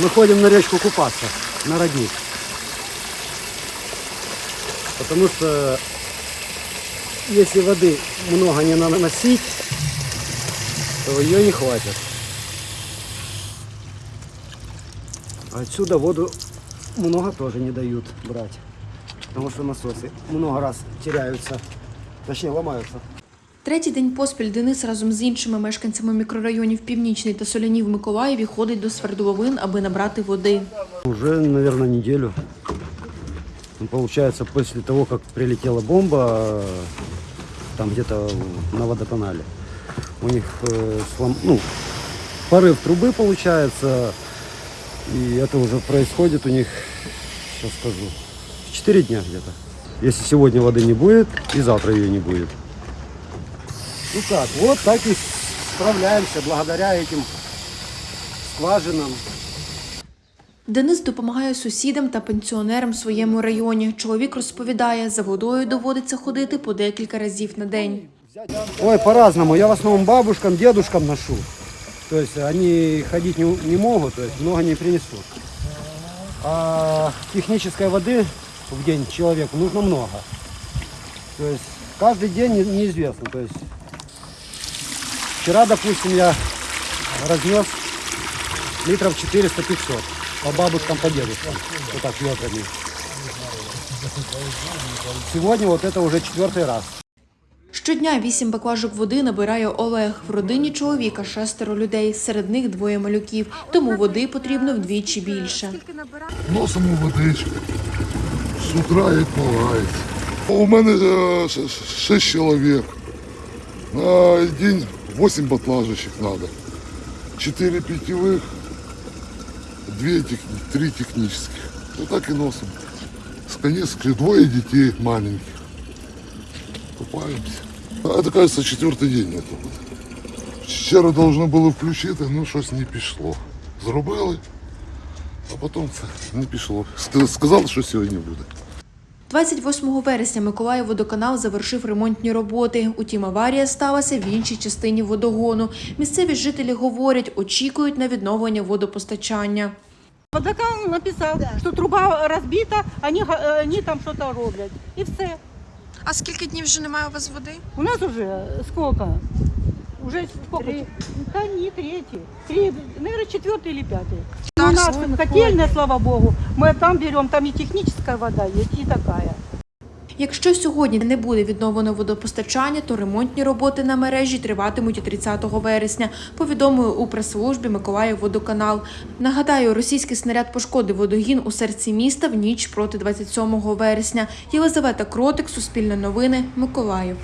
мы ходим на речку купаться, на родник. Потому что если воды много не наносить, то ее не хватит. А Отсюда воду много тоже не дают брать. Потому что насосы много раз теряются, точнее ломаются. Третій день поспіль Денис разом з іншими мешканцями мікрорайонів Північний та Соляні в Миколаєві ходить до свердловин, аби набрати води. Уже, наверное, неделю. Ну, Получается, после того, как прилетела бомба, э, там где-то на водоканале, у них э, слом... ну, порыв трубы получается, и это уже происходит у них, сейчас скажу, 4 дня где-то. Если сегодня воды не будет, и завтра ее не будет. Ну как, вот так и справляемся благодаря этим скважинам. Денис допомагає сусідам та пенсіонерам в своєму районі. Чоловік розповідає, за водою доводиться ходити по декілька разів на день. Ой, по-разному. Я в основном бабушкам, дедушкам ношу. То есть они ходить не, не могут, то есть много не принесут. А технической воды в день человеку нужно много. То есть каждый день не- неизвестно. Вчера, допустим, я разнес литров 400-500 по бабушкам, по дедушкам. Вот так ведрами. Сегодня вот это уже четвертый раз. Щодня вісім баклажок води набирає Олег. В родині чоловіка шестеро людей, серед них двоє малюків, тому води потрібно вдвічі більше. Носимо водичку. З утра як полагається. У мене е, шість чоловік. На день 8 батлажечек надо. 4 питьевых, 2 тех, 3 технических. Вот так и носим. С конецкой двое детей маленьких. Купаемся. А это, кажется, четвертый день это. Вчора должно було включити, ну щось не пішло. Зробили, а потім це не пішло. Ска- Сказали, що сьогодні буде. 28 вересня Миколаїв водоканал завершив ремонтні роботи. Утім, аварія сталася в іншій частині водогону. Місцеві жителі говорять, очікують на відновлення водопостачання. Водоканал написал, что труба разбита, они, га- они там что-то роблять. И все. А скільки днів вже немає у вас води? У нас уже сколько? Уже сколько? Да не третий. Три, наверное, четвертый или пятый. Так, у нас слава котельная, слава богу. Мы там берем, там и техническая вода есть, и такая. Якщо сьогодні не буде відновлено водопостачання, то ремонтні роботи на мережі триватимуть і 30 вересня, повідомили у прес-службі Миколаїв водоканал. Нагадаю, російський снаряд пошкодив водогін у серці міста в ніч проти 27 вересня. Єлизавета Кротик, Суспільне новини, Миколаїв.